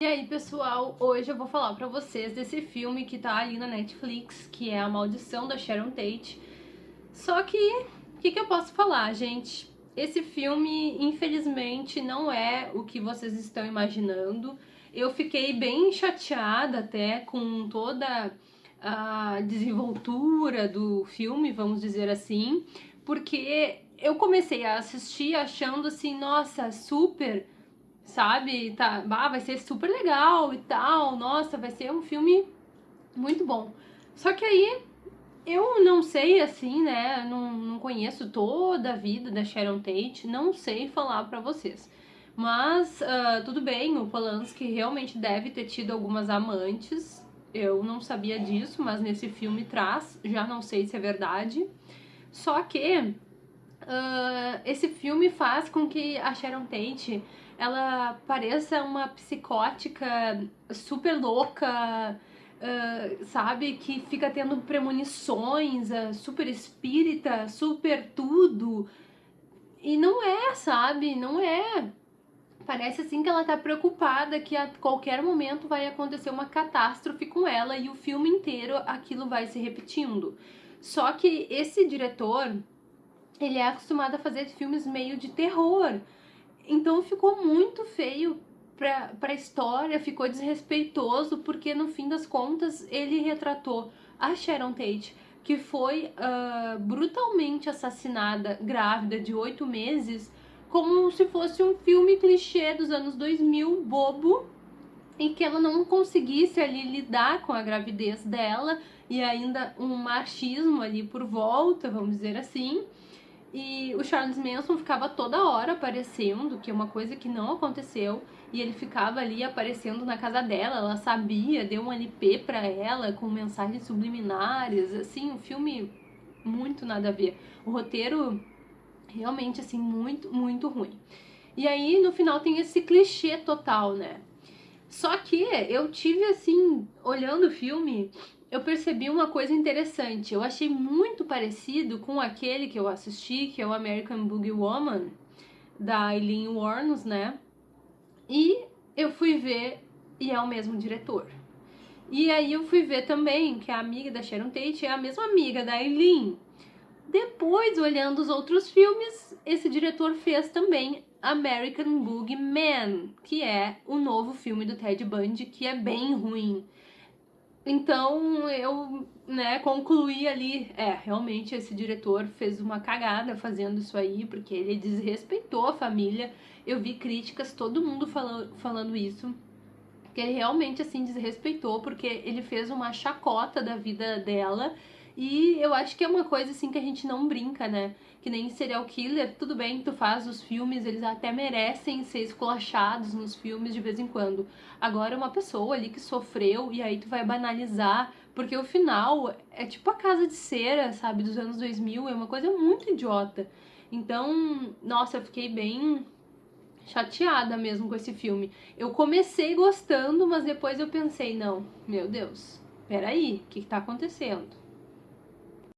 E aí, pessoal, hoje eu vou falar pra vocês desse filme que tá ali na Netflix, que é A Maldição da Sharon Tate. Só que, o que, que eu posso falar, gente? Esse filme, infelizmente, não é o que vocês estão imaginando. Eu fiquei bem chateada até com toda a desenvoltura do filme, vamos dizer assim, porque eu comecei a assistir achando assim, nossa, super sabe? Tá, ah, vai ser super legal e tal, nossa, vai ser um filme muito bom. Só que aí eu não sei assim, né? Não, não conheço toda a vida da Sharon Tate, não sei falar pra vocês. Mas uh, tudo bem, o Polanski realmente deve ter tido algumas amantes. Eu não sabia disso, mas nesse filme traz, já não sei se é verdade. Só que uh, esse filme faz com que a Sharon Tate ela pareça uma psicótica super louca, uh, sabe? Que fica tendo premonições, uh, super espírita, super tudo. E não é, sabe? Não é. Parece assim que ela tá preocupada que a qualquer momento vai acontecer uma catástrofe com ela e o filme inteiro aquilo vai se repetindo. Só que esse diretor, ele é acostumado a fazer filmes meio de terror. Então ficou muito feio pra, pra história, ficou desrespeitoso, porque no fim das contas ele retratou a Sharon Tate, que foi uh, brutalmente assassinada grávida de oito meses, como se fosse um filme clichê dos anos 2000, bobo, em que ela não conseguisse ali lidar com a gravidez dela e ainda um machismo ali por volta, vamos dizer assim. E o Charles Manson ficava toda hora aparecendo, que é uma coisa que não aconteceu, e ele ficava ali aparecendo na casa dela, ela sabia, deu um LP pra ela com mensagens subliminares, assim, um filme muito nada a ver. O roteiro realmente assim muito, muito ruim. E aí no final tem esse clichê total, né? Só que eu tive assim, olhando o filme, eu percebi uma coisa interessante. Eu achei muito parecido com aquele que eu assisti, que é o American Boogie Woman, da Eileen Warnes, né? E eu fui ver e é o mesmo diretor. E aí eu fui ver também que a amiga da Sharon Tate é a mesma amiga da Eileen. Depois, olhando os outros filmes, esse diretor fez também American Boogie Man, que é o novo filme do Ted Bundy, que é bem ruim. Então eu né, concluí ali, é, realmente esse diretor fez uma cagada fazendo isso aí, porque ele desrespeitou a família. Eu vi críticas, todo mundo falando, falando isso, que ele realmente assim desrespeitou, porque ele fez uma chacota da vida dela e eu acho que é uma coisa assim que a gente não brinca, né? Que nem serial killer, tudo bem, tu faz os filmes, eles até merecem ser esculachados nos filmes de vez em quando. Agora uma pessoa ali que sofreu e aí tu vai banalizar, porque o final é tipo a casa de cera, sabe, dos anos 2000, é uma coisa muito idiota. Então, nossa, eu fiquei bem chateada mesmo com esse filme. Eu comecei gostando, mas depois eu pensei, não, meu Deus, peraí, o que, que tá acontecendo?